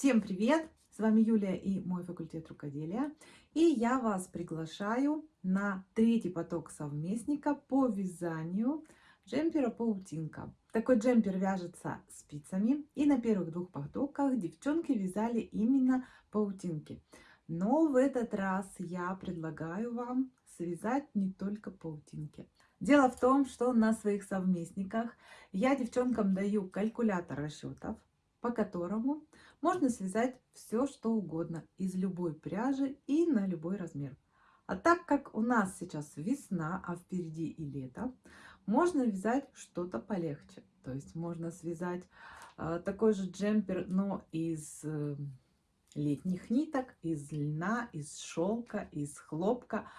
Всем привет! С вами Юлия и мой факультет рукоделия. И я вас приглашаю на третий поток совместника по вязанию джемпера паутинка. Такой джемпер вяжется спицами. И на первых двух потоках девчонки вязали именно паутинки. Но в этот раз я предлагаю вам связать не только паутинки. Дело в том, что на своих совместниках я девчонкам даю калькулятор расчетов, по которому можно связать все, что угодно из любой пряжи и на любой размер. А так как у нас сейчас весна, а впереди и лето, можно вязать что-то полегче. То есть можно связать э, такой же джемпер, но из э, летних ниток, из льна, из шелка, из хлопка.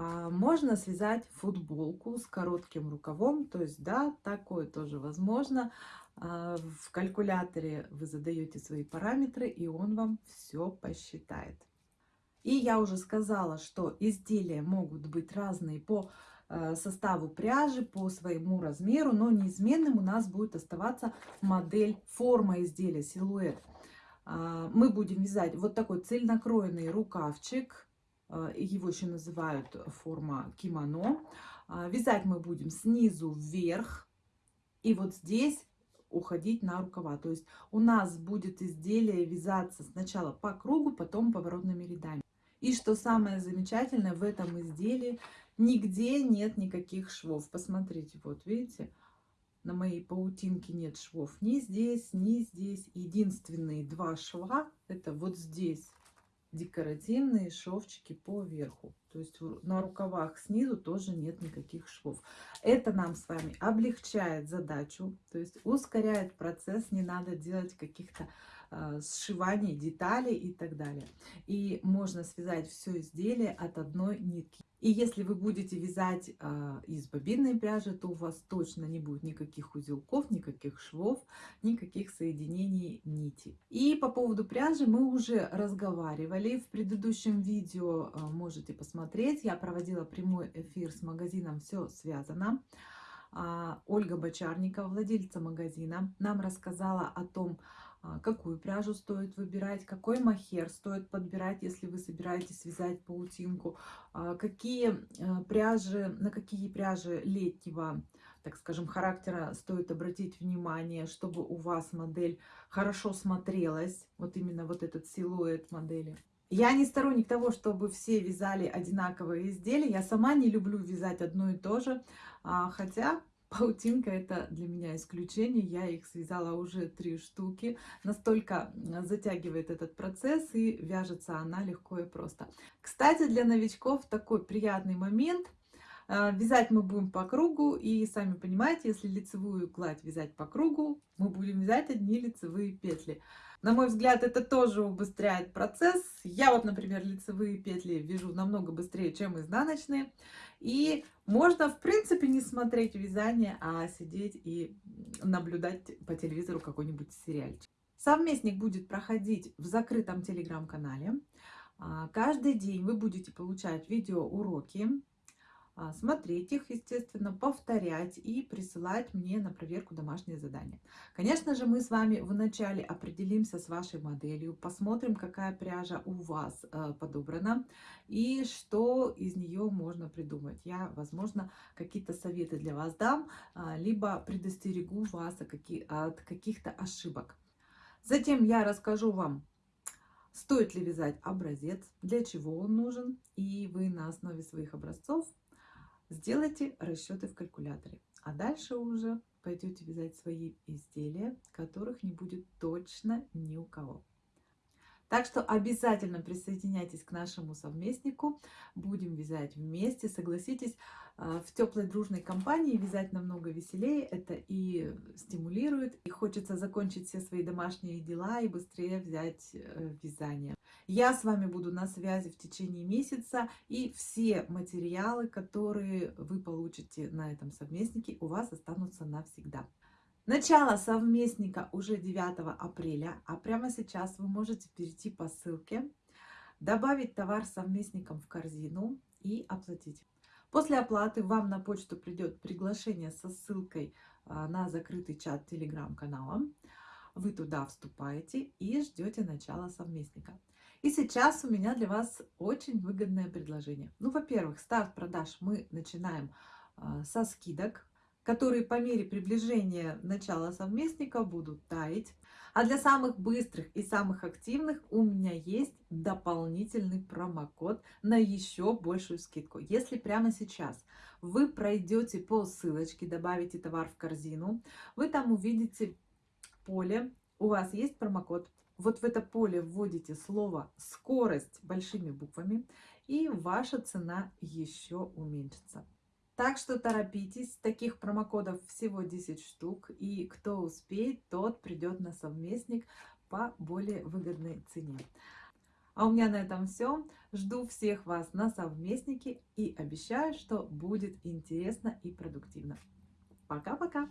А, можно связать футболку с коротким рукавом, то есть да, такое тоже возможно. А, в калькуляторе вы задаете свои параметры, и он вам все посчитает. И я уже сказала, что изделия могут быть разные по э, составу пряжи, по своему размеру, но неизменным у нас будет оставаться модель, форма изделия, силуэт. А, мы будем вязать вот такой цельнокроенный рукавчик, его еще называют форма кимоно. А, вязать мы будем снизу вверх. И вот здесь уходить на рукава. То есть у нас будет изделие вязаться сначала по кругу, потом поворотными рядами. И что самое замечательное в этом изделии, нигде нет никаких швов. Посмотрите, вот видите, на моей паутинке нет швов ни здесь, ни здесь. Единственные два шва, это вот здесь декоративные шовчики по верху. То есть на рукавах снизу тоже нет никаких швов. Это нам с вами облегчает задачу, то есть ускоряет процесс, не надо делать каких-то э, сшиваний деталей и так далее. И можно связать все изделие от одной нитки. И если вы будете вязать э, из бобинной пряжи, то у вас точно не будет никаких узелков, никаких швов, никаких соединений нити. И по поводу пряжи мы уже разговаривали. В предыдущем видео э, можете посмотреть. Я проводила прямой эфир с магазином «Все связано». Э, Ольга Бочарникова, владельца магазина, нам рассказала о том, а, какую пряжу стоит выбирать, какой махер стоит подбирать, если вы собираетесь связать паутинку, а, какие э, пряжи, на какие пряжи летнего, так скажем, характера стоит обратить внимание, чтобы у вас модель хорошо смотрелась, вот именно вот этот силуэт модели. Я не сторонник того, чтобы все вязали одинаковые изделия. Я сама не люблю вязать одно и то же, а, хотя Паутинка это для меня исключение. Я их связала уже три штуки. Настолько затягивает этот процесс и вяжется она легко и просто. Кстати, для новичков такой приятный момент. А, вязать мы будем по кругу, и сами понимаете, если лицевую гладь вязать по кругу, мы будем вязать одни лицевые петли. На мой взгляд, это тоже убыстряет процесс. Я вот, например, лицевые петли вяжу намного быстрее, чем изнаночные. И можно, в принципе, не смотреть вязание, а сидеть и наблюдать по телевизору какой-нибудь сериальчик. Совместник будет проходить в закрытом телеграм-канале. А, каждый день вы будете получать видеоуроки смотреть их, естественно, повторять и присылать мне на проверку домашние задания. Конечно же, мы с вами вначале определимся с вашей моделью, посмотрим, какая пряжа у вас э, подобрана и что из нее можно придумать. Я, возможно, какие-то советы для вас дам, а, либо предостерегу вас от каких-то ошибок. Затем я расскажу вам, стоит ли вязать образец, для чего он нужен, и вы на основе своих образцов Сделайте расчеты в калькуляторе, а дальше уже пойдете вязать свои изделия, которых не будет точно ни у кого. Так что обязательно присоединяйтесь к нашему совместнику. Будем вязать вместе. Согласитесь, а, в теплой дружной компании вязать намного веселее. Это и стимулирует, и хочется закончить все свои домашние дела и быстрее взять э, вязание. Я с вами буду на связи в течение месяца. И все материалы, которые вы получите на этом совместнике, у вас останутся навсегда. Начало совместника уже 9 апреля, а прямо сейчас вы можете перейти по ссылке, добавить товар совместником в корзину и оплатить. После оплаты вам на почту придет приглашение со ссылкой а, на закрытый чат телеграм-канала. Вы туда вступаете и ждете начала совместника. И сейчас у меня для вас очень выгодное предложение. Ну, во-первых, старт продаж мы начинаем а, со скидок, которые по мере приближения начала совместника будут таять. А для самых быстрых и самых активных у меня есть дополнительный промокод на еще большую скидку. Если прямо сейчас вы пройдете по ссылочке, добавите товар в корзину, вы там увидите поле, у вас есть промокод. Вот в это поле вводите слово «скорость» большими буквами, и ваша цена еще уменьшится. Так что торопитесь, таких промокодов всего 10 штук, и кто успеет, тот придет на совместник по более выгодной цене. А у меня на этом все. Жду всех вас на совместнике и обещаю, что будет интересно и продуктивно. Пока-пока!